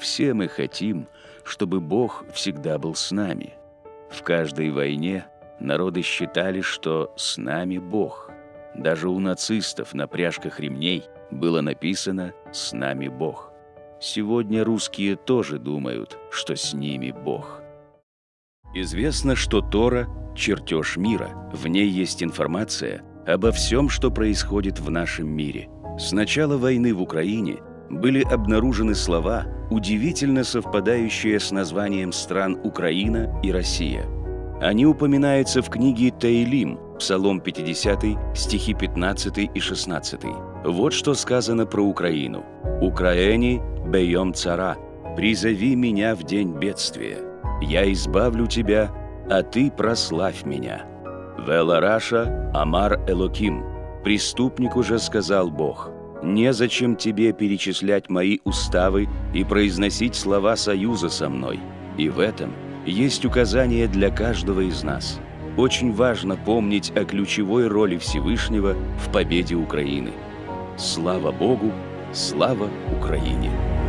Все мы хотим, чтобы Бог всегда был с нами. В каждой войне народы считали, что с нами Бог. Даже у нацистов на пряжках ремней было написано «С нами Бог». Сегодня русские тоже думают, что с ними Бог. Известно, что Тора – чертеж мира. В ней есть информация обо всем, что происходит в нашем мире. С начала войны в Украине были обнаружены слова, удивительно совпадающие с названием стран Украина и Россия. Они упоминаются в книге Таилим, Псалом 50, стихи 15 и 16. Вот что сказано про Украину. «Украэни бейом цара, призови меня в день бедствия. Я избавлю тебя, а ты прославь меня». Велараша Амар Элоким. Преступник уже сказал Бог. Незачем тебе перечислять мои уставы и произносить слова союза со мной. И в этом есть указание для каждого из нас. Очень важно помнить о ключевой роли Всевышнего в победе Украины. Слава Богу! Слава Украине!